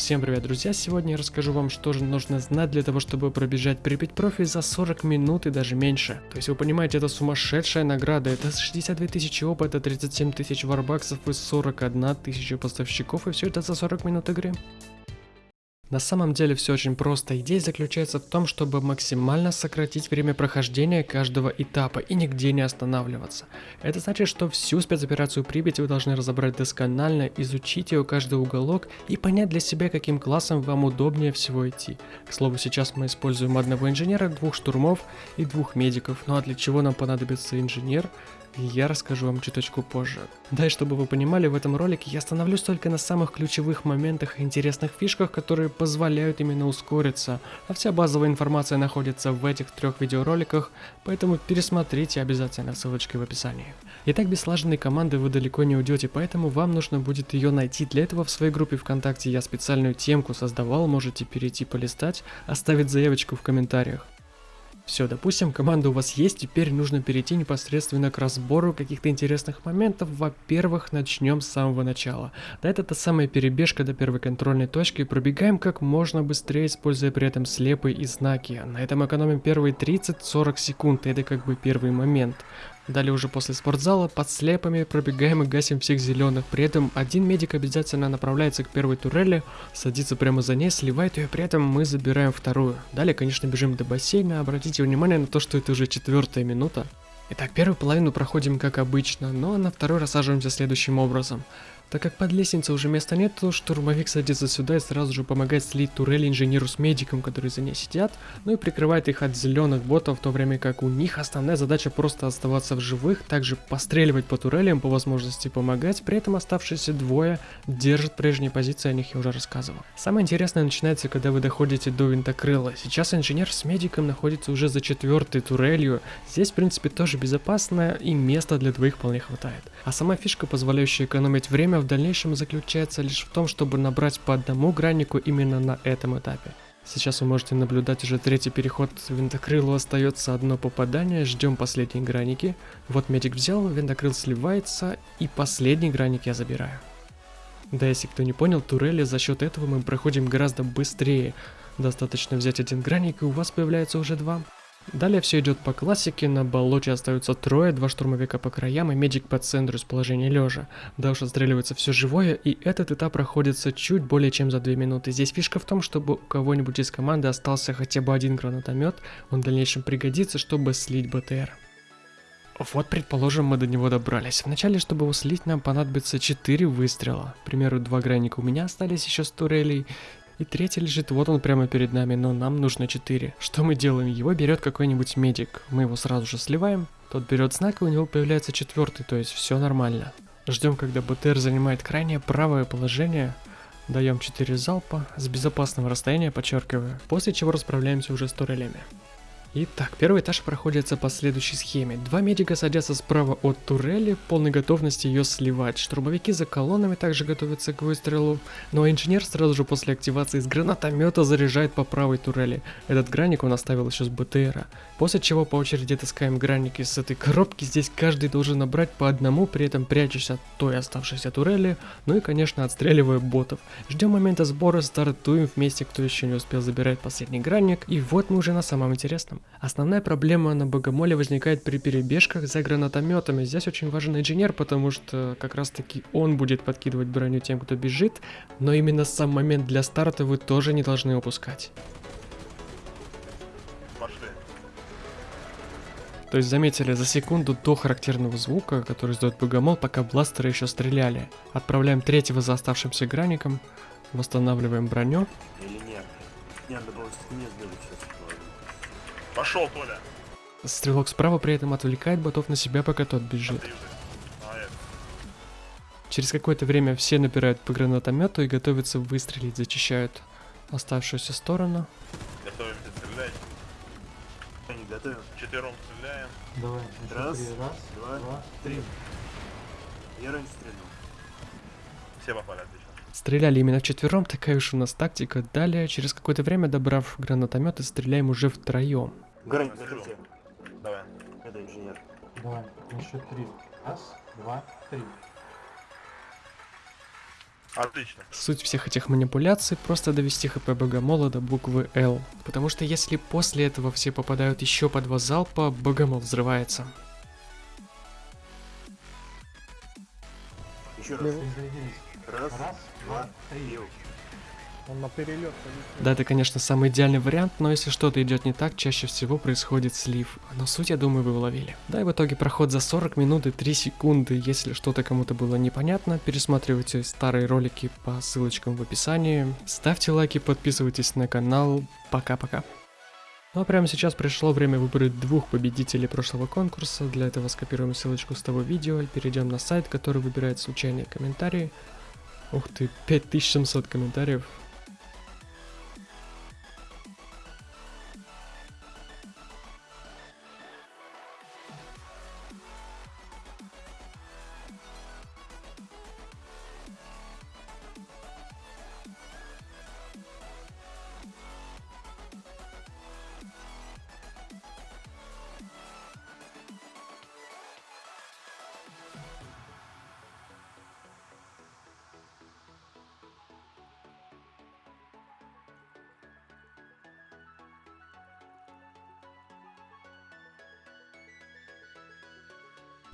Всем привет, друзья! Сегодня я расскажу вам, что же нужно знать для того, чтобы пробежать Припять профи за 40 минут и даже меньше. То есть вы понимаете, это сумасшедшая награда, это 62 тысячи опыта, 37 тысяч варбаксов и 41 тысяча поставщиков, и все это за 40 минут игры. На самом деле все очень просто. Идея заключается в том, чтобы максимально сократить время прохождения каждого этапа и нигде не останавливаться. Это значит, что всю спецоперацию Припяти вы должны разобрать досконально, изучить ее каждый уголок и понять для себя, каким классом вам удобнее всего идти. К слову, сейчас мы используем одного инженера, двух штурмов и двух медиков. Ну а для чего нам понадобится инженер? Я расскажу вам чуточку позже. Да и чтобы вы понимали, в этом ролике я остановлюсь только на самых ключевых моментах и интересных фишках, которые позволяют именно ускориться, а вся базовая информация находится в этих трех видеороликах, поэтому пересмотрите обязательно ссылочкой в описании. Итак, без слаженной команды вы далеко не уйдете, поэтому вам нужно будет ее найти. Для этого в своей группе ВКонтакте я специальную темку создавал, можете перейти полистать, оставить заявочку в комментариях. Все, допустим, команда у вас есть, теперь нужно перейти непосредственно к разбору каких-то интересных моментов. Во-первых, начнем с самого начала. Да, это та самая перебежка до первой контрольной точки, пробегаем как можно быстрее, используя при этом слепые и знаки. На этом экономим первые 30-40 секунд, это как бы первый момент. Далее уже после спортзала под слепами пробегаем и гасим всех зеленых. При этом один медик обязательно направляется к первой турели, садится прямо за ней, сливает ее, при этом мы забираем вторую. Далее, конечно, бежим до бассейна. Обратите внимание на то, что это уже четвертая минута. Итак, первую половину проходим как обычно, но на второй рассаживаемся следующим образом. Так как под лестницей уже места нет, то штурмовик садится сюда и сразу же помогает слить турели инженеру с медиком, которые за ней сидят, ну и прикрывает их от зеленых ботов, в то время как у них основная задача просто оставаться в живых, также постреливать по турелям, по возможности помогать, при этом оставшиеся двое держат прежние позиции, о них я уже рассказывал. Самое интересное начинается, когда вы доходите до винтокрыла. Сейчас инженер с медиком находится уже за четвертой турелью, здесь в принципе тоже безопасно и места для двоих вполне хватает. А сама фишка, позволяющая экономить время, в дальнейшем заключается лишь в том, чтобы набрать по одному граннику именно на этом этапе. Сейчас вы можете наблюдать уже третий переход винтокрылу, остается одно попадание, ждем последние граники. Вот медик взял, винтокрыл сливается, и последний граник я забираю. Да, если кто не понял, турели за счет этого мы проходим гораздо быстрее. Достаточно взять один граник, и у вас появляется уже два. Далее все идет по классике, на болоте остаются трое, два штурмовика по краям и медик по центру с положения лежа. Дальше отстреливается все живое, и этот этап проходится чуть более чем за 2 минуты. Здесь фишка в том, чтобы у кого-нибудь из команды остался хотя бы один гранатомет, он в дальнейшем пригодится, чтобы слить БТР. Вот, предположим, мы до него добрались. Вначале, чтобы его слить, нам понадобится 4 выстрела. К примеру, два граника у меня остались еще с турелей, и третий лежит, вот он прямо перед нами, но нам нужно 4. Что мы делаем? Его берет какой-нибудь медик. Мы его сразу же сливаем. Тот берет знак, и у него появляется четвертый, то есть все нормально. Ждем, когда БТР занимает крайнее правое положение. Даем 4 залпа с безопасного расстояния, подчеркиваю. После чего расправляемся уже с турелями. Итак, первый этаж проходится по следующей схеме. Два медика садятся справа от турели, полной готовности ее сливать. Штурмовики за колоннами также готовятся к выстрелу. Но инженер сразу же после активации из гранатомета заряжает по правой турели. Этот граник он оставил еще с БТРа. После чего по очереди таскаем граники с этой коробки. Здесь каждый должен набрать по одному, при этом прячась от той оставшейся турели. Ну и конечно отстреливая ботов. Ждем момента сбора, стартуем вместе, кто еще не успел забирать последний граник. И вот мы уже на самом интересном. Основная проблема на Богомоле возникает при перебежках за гранатометами. Здесь очень важен инженер, потому что как раз таки он будет подкидывать броню тем, кто бежит, но именно сам момент для старта вы тоже не должны упускать. То есть заметили, за секунду до характерного звука, который издает Богомол, пока бластеры еще стреляли. Отправляем третьего за оставшимся граником, восстанавливаем броню. Или нет? Надо было не сделать сейчас. Пошел, Толя. Стрелок справа при этом отвлекает ботов на себя, пока тот бежит. Через какое-то время все напирают по гранатомету и готовятся выстрелить, зачищают оставшуюся сторону. Готовимся стрелять. Не готовим. Четвером стреляем. Давай. Раз, раз, два, два, три. Я раньше стрельнул. Все попали, отлично. Стреляли именно вчетвером, такая уж у нас тактика. Далее, через какое-то время, добрав гранатометы, стреляем уже втроем. Грань, держите. Давай. Это инженер. Давай, на счет три. Раз, два, три. Отлично. Суть всех этих манипуляций просто довести хп богомола до буквы L. Потому что если после этого все попадают еще по два залпа, богомол взрывается. Еще раз. Раз, два, три. Он на перелет Да, это, конечно, самый идеальный вариант, но если что-то идет не так, чаще всего происходит слив. Но суть, я думаю, вы уловили. Да, и в итоге проход за 40 минут и 3 секунды. Если что-то кому-то было непонятно, пересматривайте старые ролики по ссылочкам в описании. Ставьте лайки, подписывайтесь на канал. Пока-пока. Ну а прямо сейчас пришло время выбрать двух победителей прошлого конкурса. Для этого скопируем ссылочку с того видео и перейдем на сайт, который выбирает случайные комментарии. Ух ты, 5700 комментариев.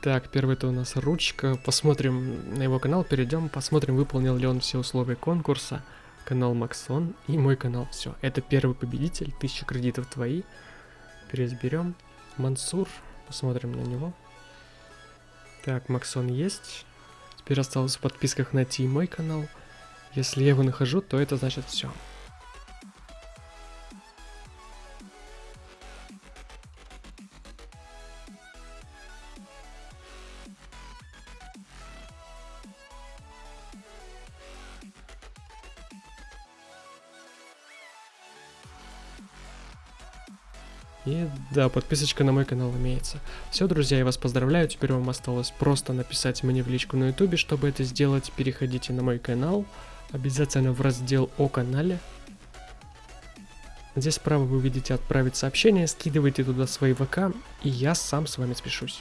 Так, первый это у нас ручка. Посмотрим на его канал, перейдем, посмотрим, выполнил ли он все условия конкурса. Канал Максон и мой канал. Все, это первый победитель, 1000 кредитов твои. Переизберем. Мансур, посмотрим на него. Так, Максон есть. Теперь осталось в подписках найти мой канал. Если я его нахожу, то это значит все. И да, подписочка на мой канал имеется. Все, друзья, я вас поздравляю. Теперь вам осталось просто написать мне в личку на ютубе. Чтобы это сделать, переходите на мой канал. Обязательно в раздел о канале. Здесь справа вы увидите отправить сообщение, скидывайте туда свои ВК, и я сам с вами спешусь.